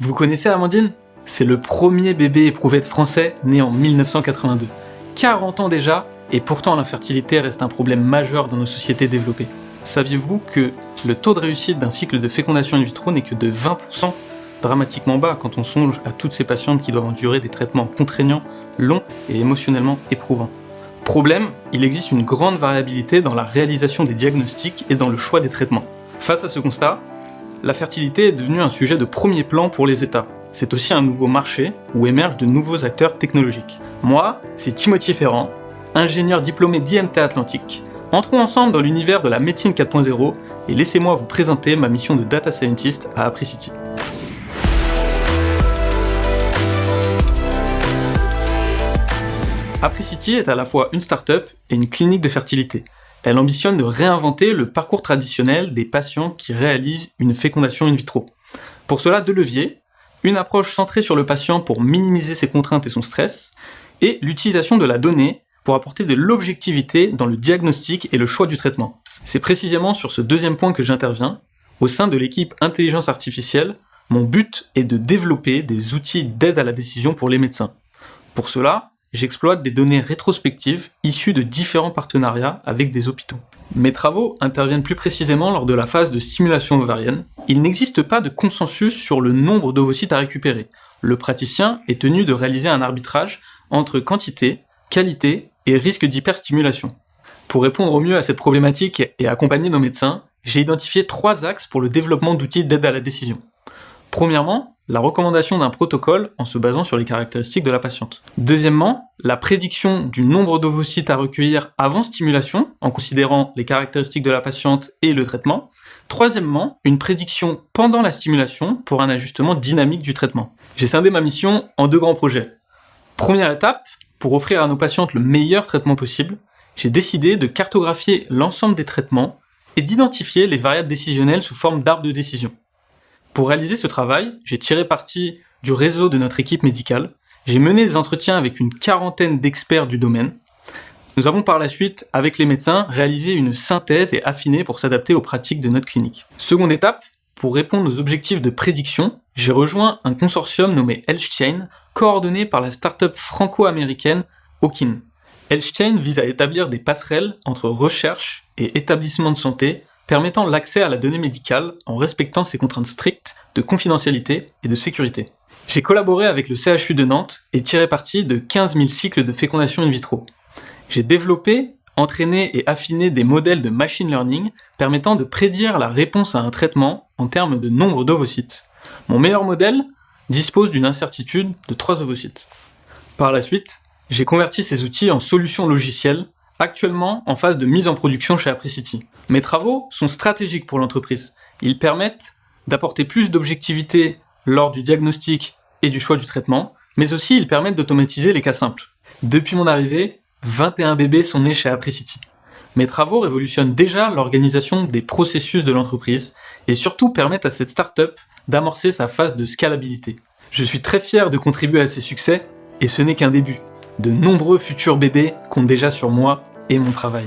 Vous connaissez Amandine? C'est le premier bébé éprouvette français né en 1982. 40 ans déjà, et pourtant l'infertilité reste un problème majeur dans nos sociétés développées. Saviez-vous que le taux de réussite d'un cycle de fécondation in vitro n'est que de 20% dramatiquement bas quand on songe à toutes ces patientes qui doivent endurer des traitements contraignants, longs et émotionnellement éprouvants. Problème, il existe une grande variabilité dans la réalisation des diagnostics et dans le choix des traitements. Face à ce constat, la fertilité est devenue un sujet de premier plan pour les États. C'est aussi un nouveau marché où émergent de nouveaux acteurs technologiques. Moi, c'est Timothy Ferrand, ingénieur diplômé d'IMT Atlantique. Entrons ensemble dans l'univers de la médecine 4.0 et laissez-moi vous présenter ma mission de data scientist à Apricity. Apricity est à la fois une start-up et une clinique de fertilité. Elle ambitionne de réinventer le parcours traditionnel des patients qui réalisent une fécondation in vitro. Pour cela, deux leviers, une approche centrée sur le patient pour minimiser ses contraintes et son stress, et l'utilisation de la donnée pour apporter de l'objectivité dans le diagnostic et le choix du traitement. C'est précisément sur ce deuxième point que j'interviens. Au sein de l'équipe intelligence artificielle, mon but est de développer des outils d'aide à la décision pour les médecins. Pour cela, j'exploite des données rétrospectives issues de différents partenariats avec des hôpitaux. Mes travaux interviennent plus précisément lors de la phase de stimulation ovarienne. Il n'existe pas de consensus sur le nombre d'ovocytes à récupérer. Le praticien est tenu de réaliser un arbitrage entre quantité, qualité et risque d'hyperstimulation. Pour répondre au mieux à cette problématique et accompagner nos médecins, j'ai identifié trois axes pour le développement d'outils d'aide à la décision. Premièrement, la recommandation d'un protocole en se basant sur les caractéristiques de la patiente. Deuxièmement, la prédiction du nombre d'ovocytes à recueillir avant stimulation, en considérant les caractéristiques de la patiente et le traitement. Troisièmement, une prédiction pendant la stimulation pour un ajustement dynamique du traitement. J'ai scindé ma mission en deux grands projets. Première étape, pour offrir à nos patientes le meilleur traitement possible, j'ai décidé de cartographier l'ensemble des traitements et d'identifier les variables décisionnelles sous forme d'arbre de décision. Pour réaliser ce travail, j'ai tiré parti du réseau de notre équipe médicale, j'ai mené des entretiens avec une quarantaine d'experts du domaine. Nous avons par la suite, avec les médecins, réalisé une synthèse et affiné pour s'adapter aux pratiques de notre clinique. Seconde étape, pour répondre aux objectifs de prédiction, j'ai rejoint un consortium nommé HealthChain, coordonné par la start-up franco-américaine Okin. HealthChain vise à établir des passerelles entre recherche et établissement de santé permettant l'accès à la donnée médicale en respectant ses contraintes strictes de confidentialité et de sécurité. J'ai collaboré avec le CHU de Nantes et tiré parti de 15 000 cycles de fécondation in vitro. J'ai développé, entraîné et affiné des modèles de machine learning permettant de prédire la réponse à un traitement en termes de nombre d'ovocytes. Mon meilleur modèle dispose d'une incertitude de 3 ovocytes. Par la suite, j'ai converti ces outils en solutions logicielles actuellement en phase de mise en production chez Apricity. Mes travaux sont stratégiques pour l'entreprise. Ils permettent d'apporter plus d'objectivité lors du diagnostic et du choix du traitement, mais aussi ils permettent d'automatiser les cas simples. Depuis mon arrivée, 21 bébés sont nés chez Apricity. Mes travaux révolutionnent déjà l'organisation des processus de l'entreprise et surtout permettent à cette startup d'amorcer sa phase de scalabilité. Je suis très fier de contribuer à ces succès et ce n'est qu'un début. De nombreux futurs bébés comptent déjà sur moi et mon travail.